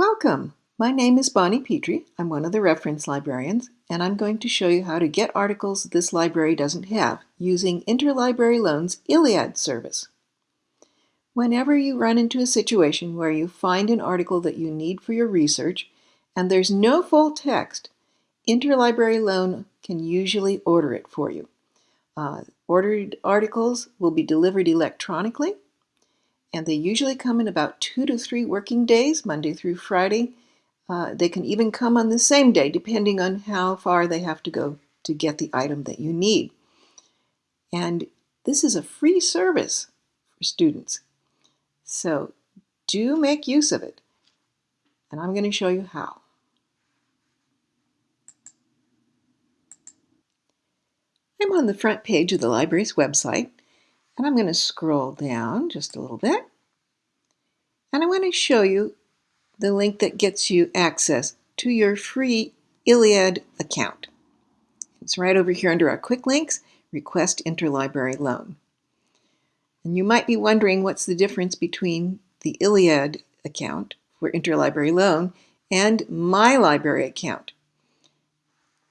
Welcome! My name is Bonnie Petrie. I'm one of the reference librarians, and I'm going to show you how to get articles this library doesn't have using Interlibrary Loan's ILLiad service. Whenever you run into a situation where you find an article that you need for your research and there's no full text, Interlibrary Loan can usually order it for you. Uh, ordered articles will be delivered electronically and they usually come in about two to three working days, Monday through Friday. Uh, they can even come on the same day, depending on how far they have to go to get the item that you need. And this is a free service for students. So do make use of it. And I'm going to show you how. I'm on the front page of the library's website and I'm going to scroll down just a little bit. And I want to show you the link that gets you access to your free ILLiad account. It's right over here under our quick links, request interlibrary loan. And you might be wondering what's the difference between the ILLiad account for interlibrary loan and my library account.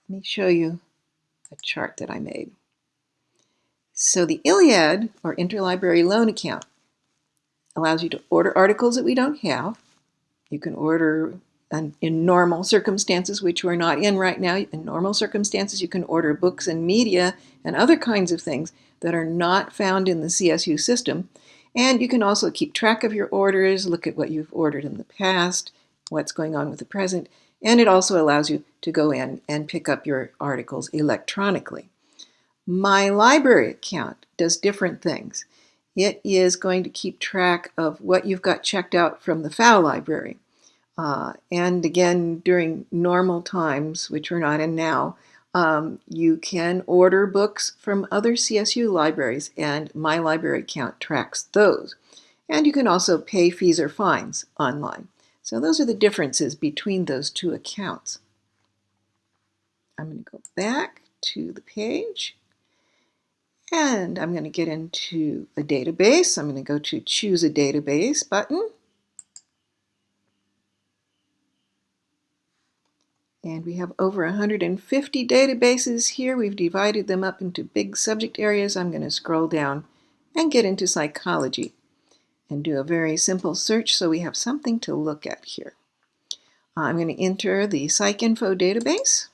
Let me show you a chart that I made. So the ILLiad, or Interlibrary Loan Account, allows you to order articles that we don't have. You can order in normal circumstances, which we're not in right now. In normal circumstances, you can order books and media and other kinds of things that are not found in the CSU system. And you can also keep track of your orders, look at what you've ordered in the past, what's going on with the present, and it also allows you to go in and pick up your articles electronically. My library account does different things. It is going to keep track of what you've got checked out from the Pfau library. Uh, and again, during normal times, which we're not in now, um, you can order books from other CSU libraries, and my library account tracks those. And you can also pay fees or fines online. So those are the differences between those two accounts. I'm going to go back to the page. And I'm going to get into a database. I'm going to go to choose a database button. And we have over 150 databases here. We've divided them up into big subject areas. I'm going to scroll down and get into psychology and do a very simple search so we have something to look at here. I'm going to enter the PsycInfo database.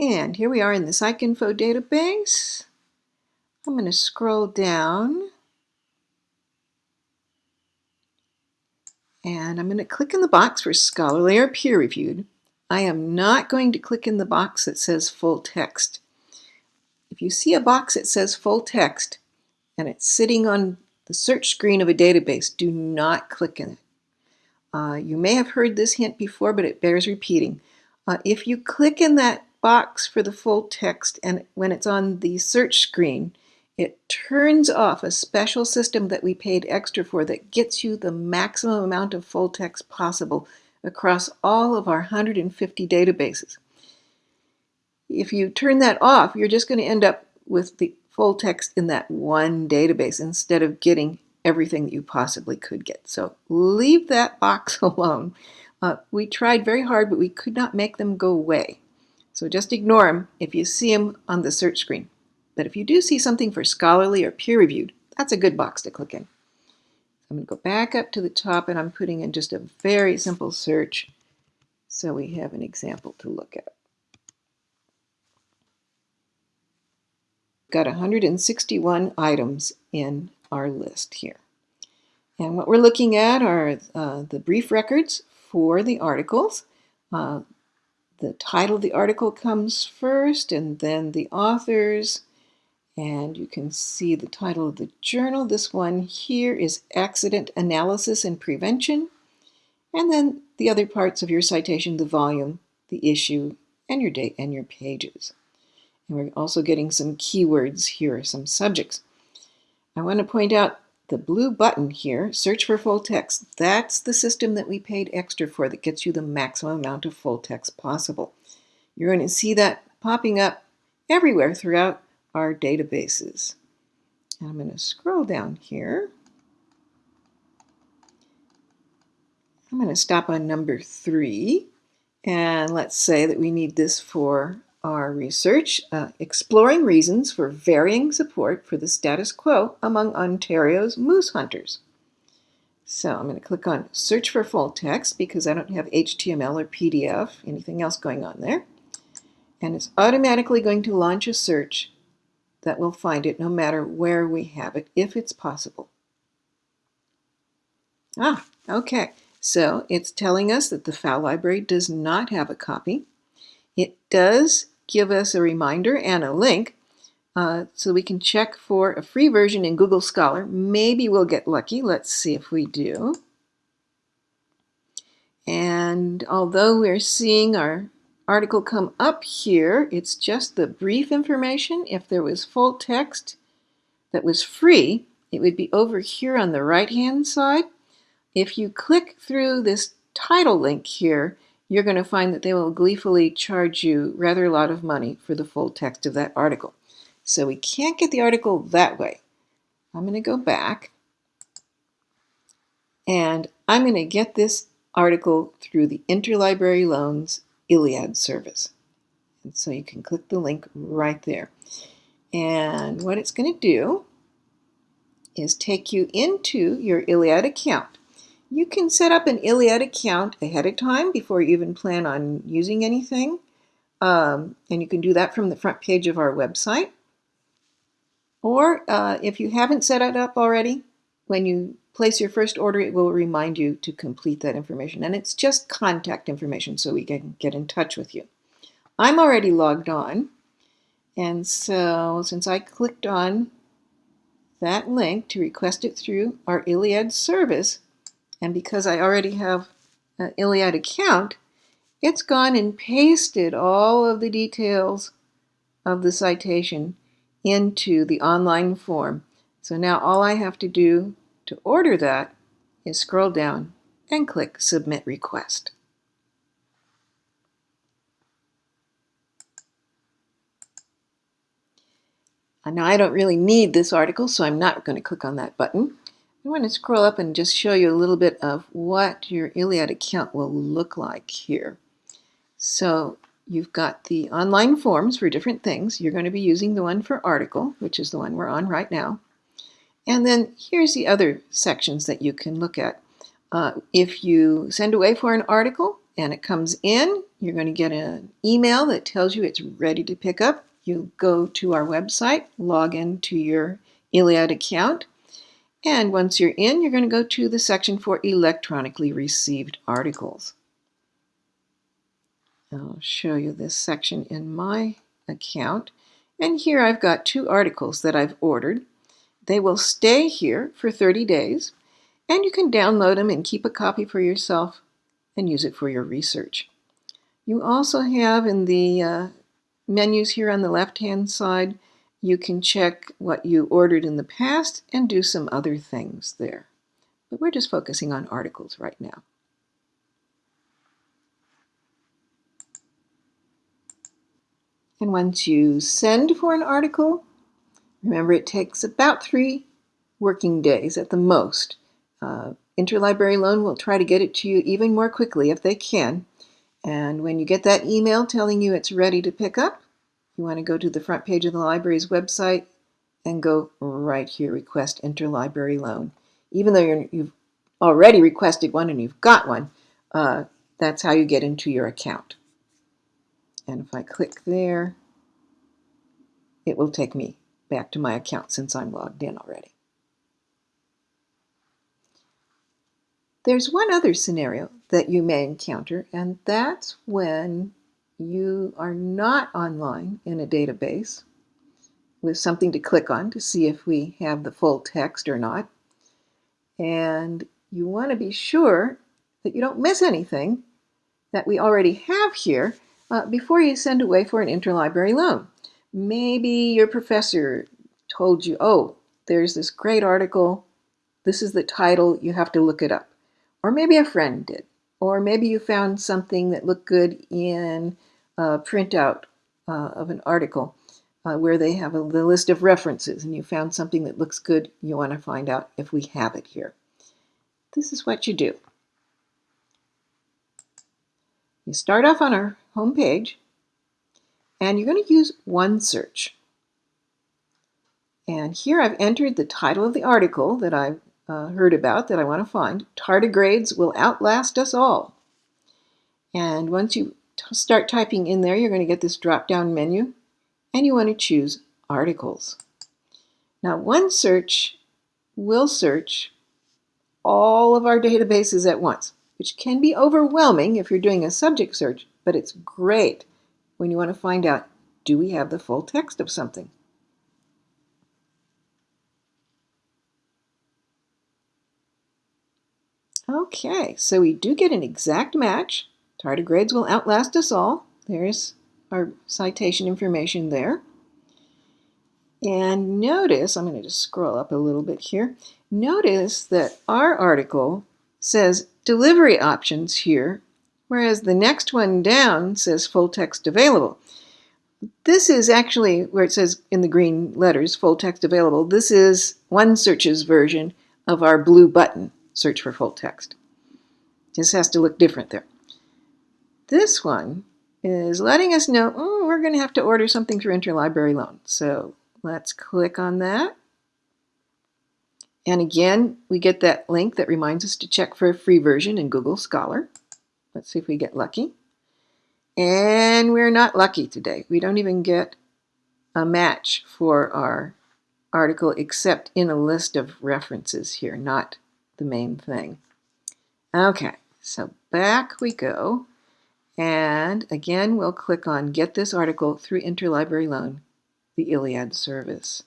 And here we are in the PsycInfo database. I'm going to scroll down and I'm going to click in the box for scholarly or peer-reviewed. I am not going to click in the box that says full text. If you see a box that says full text and it's sitting on the search screen of a database, do not click in it. Uh, you may have heard this hint before, but it bears repeating. Uh, if you click in that box for the full text and when it's on the search screen, it turns off a special system that we paid extra for that gets you the maximum amount of full text possible across all of our 150 databases. If you turn that off, you're just going to end up with the full text in that one database instead of getting everything that you possibly could get. So leave that box alone. Uh, we tried very hard, but we could not make them go away. So just ignore them if you see them on the search screen. But if you do see something for scholarly or peer-reviewed, that's a good box to click in. I'm going to go back up to the top and I'm putting in just a very simple search so we have an example to look at. Got 161 items in our list here. And what we're looking at are uh, the brief records for the articles. Uh, the title of the article comes first and then the authors and you can see the title of the journal. This one here is Accident Analysis and Prevention. And then the other parts of your citation, the volume, the issue, and your date and your pages. And we're also getting some keywords here, some subjects. I want to point out the blue button here, search for full text, that's the system that we paid extra for that gets you the maximum amount of full text possible. You're going to see that popping up everywhere throughout our databases. I'm going to scroll down here. I'm going to stop on number three. And let's say that we need this for our research, uh, exploring reasons for varying support for the status quo among Ontario's moose hunters. So I'm going to click on search for full text because I don't have HTML or PDF, anything else going on there. And it's automatically going to launch a search that will find it no matter where we have it, if it's possible. Ah, okay. So it's telling us that the Pfau library does not have a copy. It does give us a reminder and a link uh, so we can check for a free version in Google Scholar. Maybe we'll get lucky. Let's see if we do. And although we're seeing our article come up here, it's just the brief information. If there was full text that was free, it would be over here on the right-hand side. If you click through this title link here, you're going to find that they will gleefully charge you rather a lot of money for the full text of that article. So we can't get the article that way. I'm going to go back and I'm going to get this article through the Interlibrary Loans ILLiad service. And so you can click the link right there. And what it's going to do is take you into your ILLiad account. You can set up an ILLiad account ahead of time before you even plan on using anything. Um, and you can do that from the front page of our website. Or uh, if you haven't set it up already, when you place your first order, it will remind you to complete that information. And it's just contact information so we can get in touch with you. I'm already logged on. And so since I clicked on that link to request it through our ILLiad service, and because I already have an ILLiad account, it's gone and pasted all of the details of the citation into the online form. So now all I have to do to order that is scroll down and click Submit Request. Uh, now I don't really need this article, so I'm not going to click on that button. I want to scroll up and just show you a little bit of what your ILLiad account will look like here. So you've got the online forms for different things. You're going to be using the one for article, which is the one we're on right now. And then here's the other sections that you can look at. Uh, if you send away for an article and it comes in, you're going to get an email that tells you it's ready to pick up. You go to our website, log in to your ILLiad account, and once you're in, you're going to go to the section for electronically received articles. I'll show you this section in my account. And here I've got two articles that I've ordered. They will stay here for 30 days, and you can download them and keep a copy for yourself and use it for your research. You also have in the uh, menus here on the left-hand side you can check what you ordered in the past and do some other things there. But we're just focusing on articles right now. And once you send for an article, remember it takes about three working days at the most. Uh, Interlibrary Loan will try to get it to you even more quickly if they can. And when you get that email telling you it's ready to pick up, you want to go to the front page of the library's website and go right here, request interlibrary loan. Even though you have already requested one and you've got one, uh, that's how you get into your account. And if I click there, it will take me back to my account since I'm logged in already. There's one other scenario that you may encounter, and that's when you are not online in a database with something to click on to see if we have the full text or not. And you want to be sure that you don't miss anything that we already have here uh, before you send away for an interlibrary loan. Maybe your professor told you, oh, there's this great article, this is the title, you have to look it up. Or maybe a friend did. Or maybe you found something that looked good in uh, printout uh, of an article uh, where they have a, the list of references and you found something that looks good, you want to find out if we have it here. This is what you do. You start off on our home page, and you're going to use OneSearch. And here I've entered the title of the article that I've uh, heard about that I want to find. Tardigrades will outlast us all. And once you start typing in there, you're going to get this drop-down menu, and you want to choose Articles. Now, OneSearch will search all of our databases at once, which can be overwhelming if you're doing a subject search, but it's great when you want to find out, do we have the full text of something? Okay, so we do get an exact match. Tardigrades will outlast us all. There's our citation information there. And notice, I'm going to just scroll up a little bit here. Notice that our article says delivery options here, whereas the next one down says full text available. This is actually where it says in the green letters, full text available. This is OneSearch's version of our blue button search for full text. This has to look different there. This one is letting us know oh, we're going to have to order something through interlibrary loan. So let's click on that. And again, we get that link that reminds us to check for a free version in Google Scholar. Let's see if we get lucky. And we're not lucky today. We don't even get a match for our article except in a list of references here, not the main thing. Okay, so back we go. And again, we'll click on Get this article through Interlibrary Loan, the ILLiad service.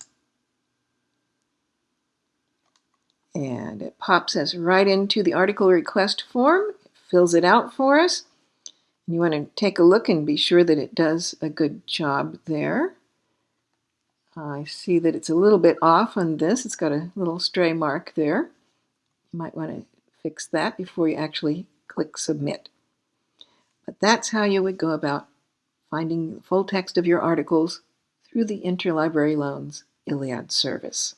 And it pops us right into the article request form, it fills it out for us. You want to take a look and be sure that it does a good job there. I see that it's a little bit off on this. It's got a little stray mark there. You might want to fix that before you actually click submit. But that's how you would go about finding the full text of your articles through the Interlibrary Loans ILLiad service.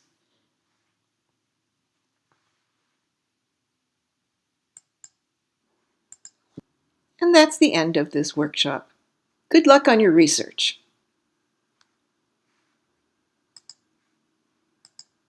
And that's the end of this workshop. Good luck on your research.